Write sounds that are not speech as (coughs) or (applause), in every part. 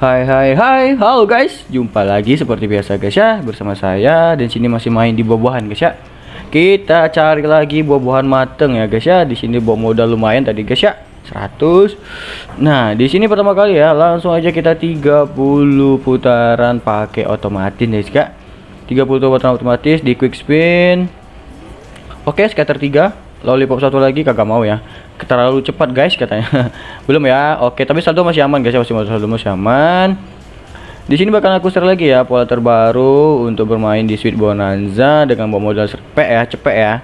Hai hai hai, halo guys, jumpa lagi seperti biasa guys ya bersama saya dan sini masih main di buah-buahan guys ya. Kita cari lagi buah-buahan mateng ya guys ya. Di sini bawa modal lumayan tadi guys ya. 100. Nah, di sini pertama kali ya, langsung aja kita 30 putaran pakai otomatis guys ya. 30 putaran otomatis di quick spin. Oke, scatter 3, lollipop satu lagi kagak mau ya. Terlalu cepat guys katanya. (laughs) Belum ya? Oke tapi saldo masih aman guys ya. Masih saldo masih aman. Di sini bakal aku share lagi ya pola terbaru untuk bermain di Sweet Bonanza dengan bawa modal cepet ya cepet ya.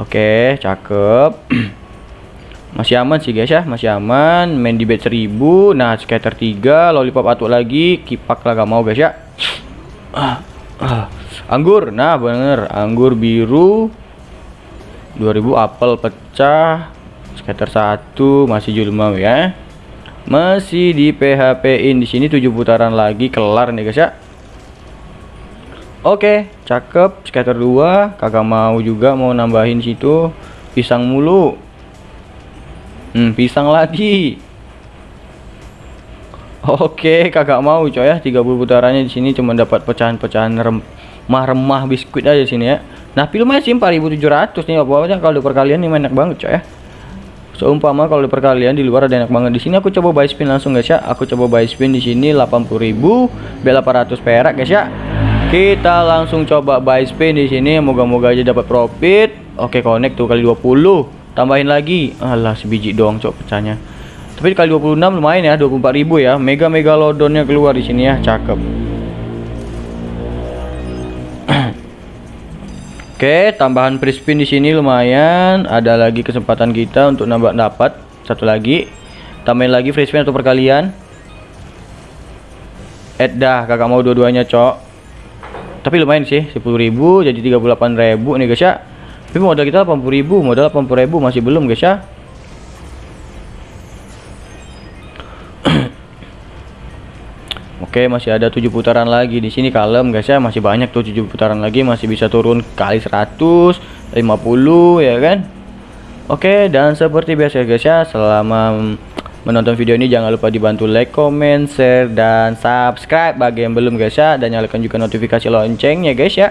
Oke cakep. (clears throat) Masih aman sih guys ya. Masih aman. Main di bet 1000 nah scatter 3 lollipop atuk lagi. Kipak lah gak mau guys ya. (sniffs) Ah, ah. anggur. Nah bener. Anggur biru 2000 apel pecah scatter satu masih julmau ya. Masih di PHP in di sini 7 putaran lagi kelar nih guys ya. Oke cakep scatter 2 kagak mau juga mau nambahin situ pisang mulu. Hmm pisang lagi. Oke kagak mau coy ya. 30 putarannya di sini cuma dapat pecahan-pecahan remah-remah biskuit aja sini ya Nah filmnya sih 4700 nih apa-apa kalau perkalian ini enak banget coy ya Seumpama kalau di perkalian di luar ada enak banget di sini aku coba buy spin langsung guys ya. Aku coba buy spin di sini 80.000 B800 perak guys ya. Kita langsung coba buy spin di sini moga-moga aja dapat profit. Oke, connect tuh kali 20. Tambahin lagi. Alah sebiji doang cok pecahnya. Tapi kali 26 lumayan ya 24.000 ya. Mega mega lodonnya keluar di sini ya. Cakep. Oke, tambahan free spin di sini lumayan. Ada lagi kesempatan kita untuk nambah dapat satu lagi. Tambahin lagi free spin atau perkalian. Eh dah, kakak mau dua-duanya, Cok. Tapi lumayan sih, 10.000 jadi 38.000 nih guys ya. Tapi modal kita 80.000, modal 80.000 masih belum guys ya. Oke, masih ada 7 putaran lagi. Di sini kalem guys ya, masih banyak tuh 7 putaran lagi. Masih bisa turun kali 100, 50 ya kan. Oke, dan seperti biasa guys ya, selama menonton video ini jangan lupa dibantu like, comment, share dan subscribe bagi yang belum guys ya. Dan nyalakan juga notifikasi loncengnya guys ya.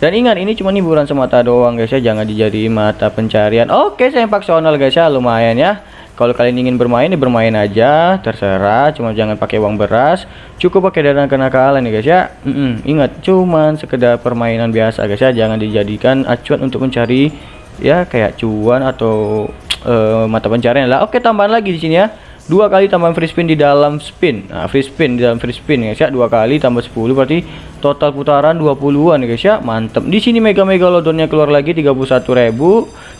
Dan ingat ini cuma hiburan semata doang guys ya, jangan dijadiin mata pencarian. Oke, saya paksional guys ya, lumayan ya kalau kalian ingin bermain ya bermain aja terserah. Cuma jangan pakai uang beras. Cukup pakai dana kenakalan ya guys ya. Mm -mm, ingat cuman sekedar permainan biasa guys ya. Jangan dijadikan acuan untuk mencari ya kayak cuan atau uh, mata pencarian lah. Oke tambahan lagi di sini ya. Dua kali tambahan free spin di dalam spin. Nah free spin di dalam free spin guys ya. Dua kali tambah 10 berarti total putaran 20-an guys ya. Mantep. Di sini mega mega lodonnya keluar lagi 31.000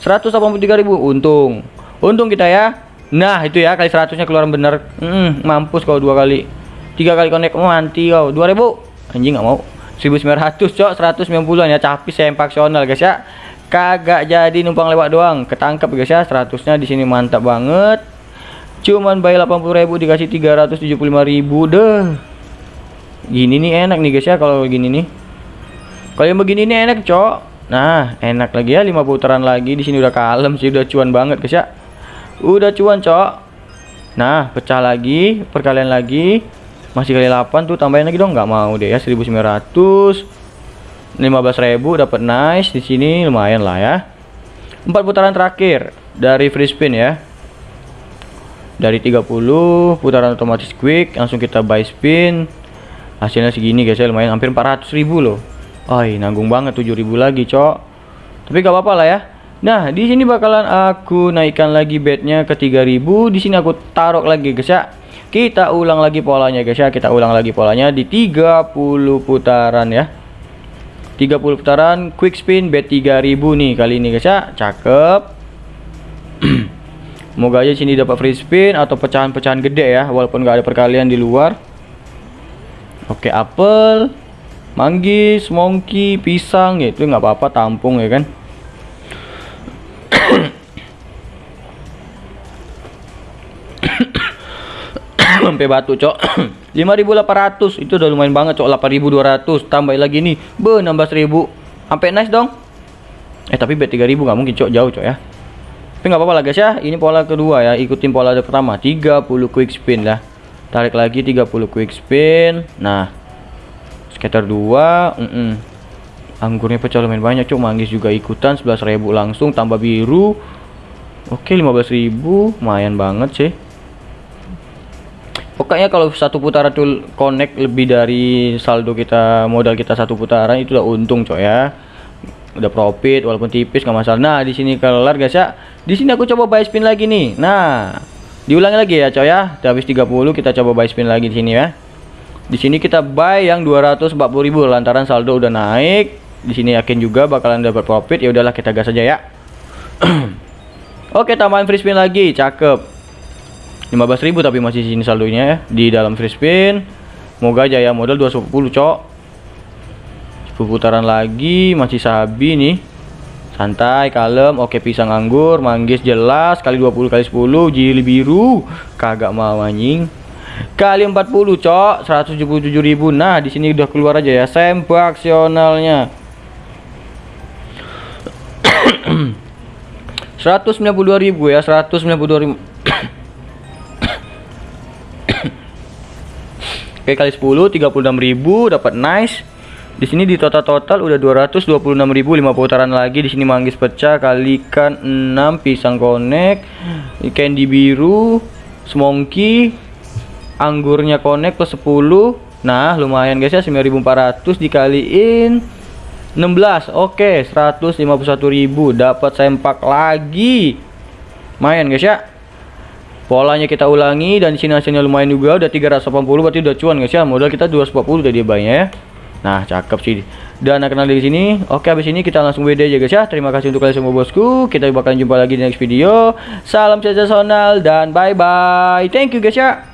183.000 untung. Untung kita ya Nah itu ya kali 100 nya keluaran bener. Mm, Mampus kau dua kali. Tiga kali connect oh, mati kau. 2000 Anjing gak mau. 1900 cok 190 ya capis saya paksional guys ya. Kagak jadi numpang lewat doang. Ketangkep guys ya 100 nya di sini mantap banget. Cuman bayar 80.000 dikasih 375.000 deh. Gini nih enak nih guys ya kalau gini nih. Kalau yang begini nih enak cok. Nah enak lagi ya 5 putaran lagi. Di sini udah kalem sih udah cuan banget guys ya Udah cuan, Cok. Nah, pecah lagi, perkalian lagi. Masih kali 8 tuh tambahin lagi dong, nggak mau deh ya 1900. 15.000 dapat nice di sini lumayan lah ya. Empat putaran terakhir dari free spin ya. Dari 30 putaran otomatis quick langsung kita buy spin. Hasilnya segini guys ya lumayan hampir 400.000 loh. Oh, nanggung banget 7.000 lagi, Cok. Tapi gak apa-apa lah ya Nah, di sini bakalan aku naikkan lagi bednya ke 3000. Di sini aku taruh lagi guys ya. Kita ulang lagi polanya guys ya. Kita ulang lagi polanya di 30 putaran ya. 30 putaran quick spin bet 3000 nih kali ini guys ya. Cakep. (clears throat) Semoga aja sini dapat free spin atau pecahan-pecahan gede ya, walaupun gak ada perkalian di luar. Oke, apel, manggis, monkey, pisang gitu nggak apa-apa tampung ya kan. (coughs) sampai batu cok. (coughs) 5800 itu udah lumayan banget cok. 8200 tambah lagi nih. Be nambah 1000 sampai nice dong. Eh tapi bet 3000 nggak mungkin cok. Jauh cok ya. Tapi nggak apa-apa lah guys ya. Ini pola kedua ya. Ikutin pola pertama. 30 quick spin lah. Tarik lagi 30 quick spin. Nah. Scatter 2 mm -mm. anggurnya pecah lumayan banyak cuk manggis juga ikutan 11.000 langsung. Tambah biru. Oke 15.000 lumayan banget sih pokoknya kalau satu putaran tuh connect lebih dari saldo kita modal kita satu putaran itu udah untung coy ya. Udah profit walaupun tipis nggak masalah. Nah di sini kelar guys ya. Di sini aku coba buy spin lagi nih. Nah diulangi lagi ya coy ya. Habis 30 kita coba buy spin lagi di sini ya. Di sini kita buy yang 240.000 lantaran saldo udah naik. Di sini yakin juga bakalan dapat profit. Ya udahlah kita gas aja ya. (clears throat) Oke tambahin free spin lagi. Cakep 15.000 tapi masih sini saldonya ya di dalam free spin. Semoga aja ya modal 210 cok. 10 putaran lagi masih sabi nih. Santai kalem oke pisang anggur manggis jelas kali 20 kali 10 jili biru. Kagak mau anjing. Kali 40 cok 177.000 nah di sini udah keluar aja ya sempaksionalnya 192.000 (coughs) ya 192.000 Oke kali 10 36.000 dapat nice. Di sini di total-total udah 226.000 5 putaran lagi. Di sini manggis pecah kalikan 6 pisang konek, candy biru, semongki, anggurnya konek plus 10. Nah, lumayan guys ya 9.400 dikaliin 16. Oke, 151.000 dapat sempak lagi. Main guys ya polanya kita ulangi dan sini hasilnya lumayan juga udah 380 berarti udah cuan guys ya modal kita 240 udah dia banyak ya. Nah cakep sih. Dan kenal di sini. Oke habis ini kita langsung WD aja guys ya. Terima kasih untuk kalian semua bosku. Kita bakal jumpa lagi di next video. Salam sensasional dan bye bye thank you guys ya